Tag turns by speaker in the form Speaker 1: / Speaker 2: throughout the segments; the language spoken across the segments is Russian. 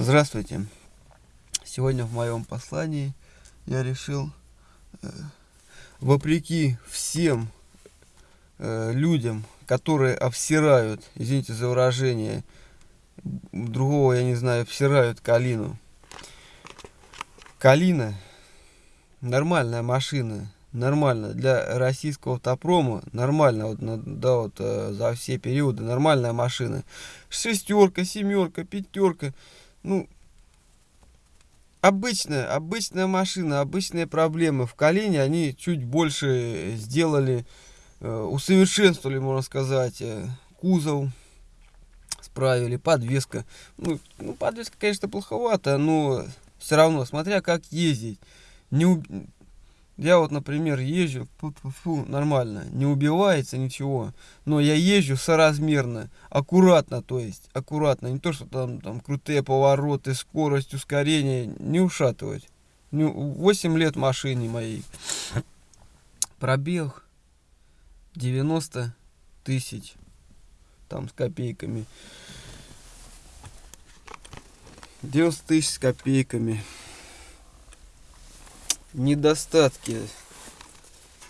Speaker 1: Здравствуйте. Сегодня в моем послании я решил, э, вопреки всем э, людям, которые обсирают, извините за выражение, другого я не знаю, обсирают Калину. Калина нормальная машина, нормально для российского автопрома, нормально вот, да, вот э, за все периоды, нормальная машина. Шестерка, семерка, пятерка, ну, обычная, обычная машина, обычные проблемы. В Калине они чуть больше сделали, э, усовершенствовали, можно сказать, э, кузов, справили, подвеска. Ну, ну, подвеска, конечно, плоховато, но все равно, смотря как ездить. Не, я вот, например, езжу, фу -фу -фу, нормально, не убивается ничего, но я езжу соразмерно, аккуратно, то есть, аккуратно, не то, что там, там крутые повороты, скорость, ускорение, не ушатывать. 8 лет машине моей. Пробег 90 тысяч, там с копейками. 90 тысяч с копейками недостатки,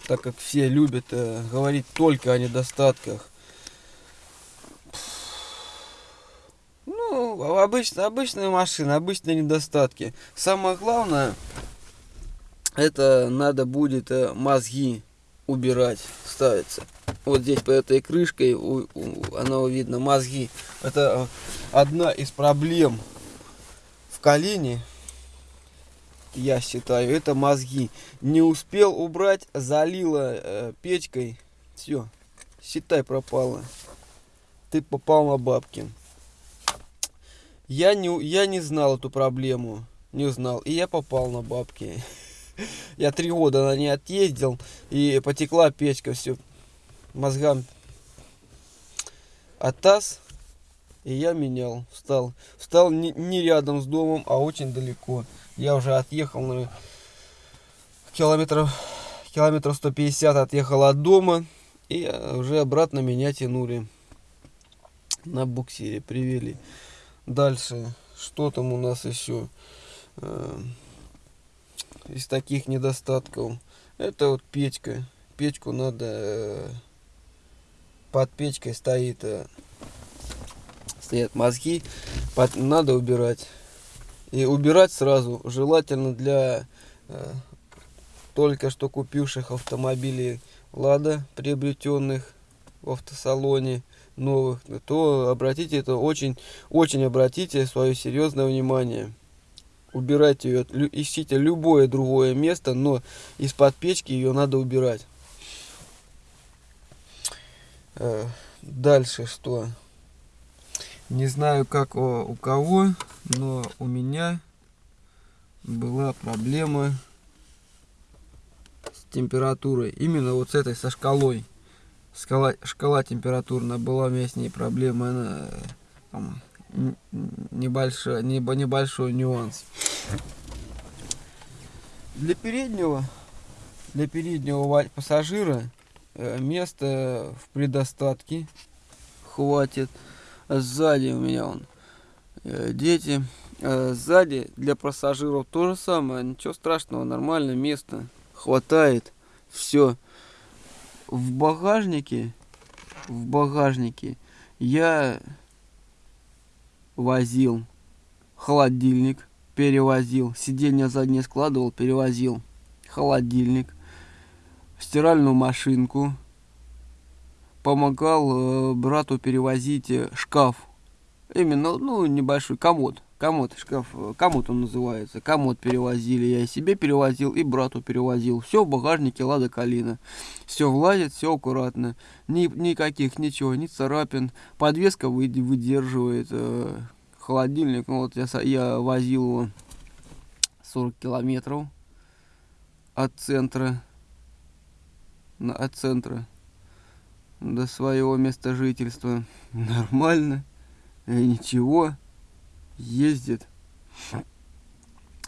Speaker 1: так как все любят э, говорить только о недостатках. Ну, обычно, обычная машина, обычные недостатки. Самое главное, это надо будет э, мозги убирать, ставиться. Вот здесь по этой крышкой, у, у, оно видно, мозги. Это э, одна из проблем в колене я считаю, это мозги. Не успел убрать, залила э, печкой. Все, считай, пропало. Ты попал на бабки. Я не, я не знал эту проблему. Не знал. И я попал на бабки. Я три года на ней отъездил. И потекла печка. Все. Мозгам. А таз. И я менял. Встал. Встал не, не рядом с домом, а очень далеко. Я уже отъехал на километров, километров 150 отъехал от дома. И уже обратно меня тянули на буксире, привели. Дальше, что там у нас еще э, из таких недостатков? Это вот печка. Печку надо, э, под печкой стоит, э, стоят мозги, под, надо убирать. И убирать сразу, желательно для э, только что купивших автомобилей Лада, приобретенных в автосалоне новых, то обратите это очень, очень обратите свое серьезное внимание. Убирайте ее, ищите любое другое место, но из-под печки ее надо убирать. Э, дальше что? Не знаю, как у, у кого, но у меня была проблема с температурой. Именно вот с этой, со шкалой. Шкала, шкала температурная была у меня с ней проблема. Она, там, небольшой, небольшой нюанс. Для переднего, для переднего пассажира э, места в предостатке хватит. Сзади у меня он дети. Э, сзади для пассажиров то же самое. Ничего страшного, нормально, место хватает. Все. В багажнике, в багажнике я возил холодильник, перевозил. Сиденье заднее складывал, перевозил холодильник, стиральную машинку, помогал э, брату перевозить э, шкаф. Именно, ну, небольшой комод. Комод, шкаф, комод он называется. Комод перевозили, я и себе перевозил, и брату перевозил. Все в багажнике Лада Калина. Все влазит, все аккуратно. Ни, никаких, ничего, ни царапин. Подвеска выдерживает. Э, холодильник, ну вот я, я возил его 40 километров от центра. От центра до своего места жительства. Нормально. И ничего. Ездит.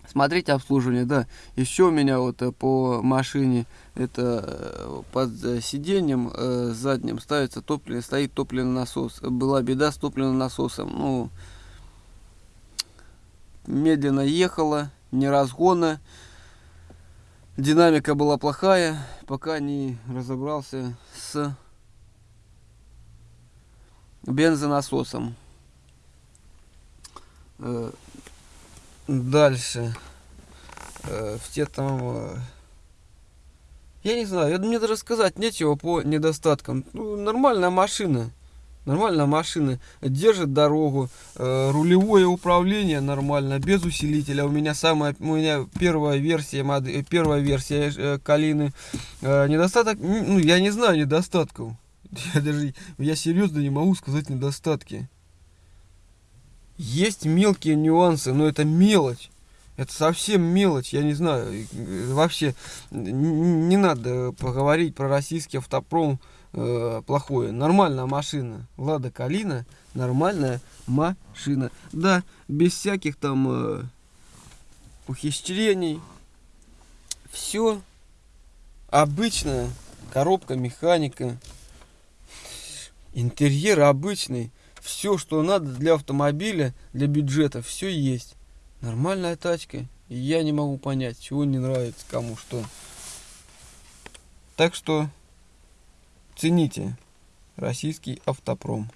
Speaker 1: Смотрите обслуживание, да. Еще у меня вот э, по машине это э, под сиденьем э, задним ставится топливо, стоит топливный насос. Была беда с топливным насосом. Ну, медленно ехала, не разгона. Динамика была плохая, пока не разобрался с бензонасосом. Э, дальше. Э, в те там... Э, я не знаю, мне даже сказать нечего по недостаткам. Ну, нормальная машина. Нормальная машина. Держит дорогу. Рулевое управление нормально. Без усилителя. У меня самая... У меня первая версия, первая версия Калины. Недостаток... Ну, я не знаю недостатков. Я даже... Я серьезно не могу сказать недостатки. Есть мелкие нюансы, но это мелочь. Это совсем мелочь, я не знаю. Вообще не надо поговорить про российский автопром э, плохое. Нормальная машина. Лада Калина, нормальная машина. Да, без всяких там э, ухищрений. Все обычная коробка механика. Интерьер обычный все, что надо для автомобиля, для бюджета, все есть. Нормальная тачка. И я не могу понять, чего не нравится кому что. Так что цените российский автопром.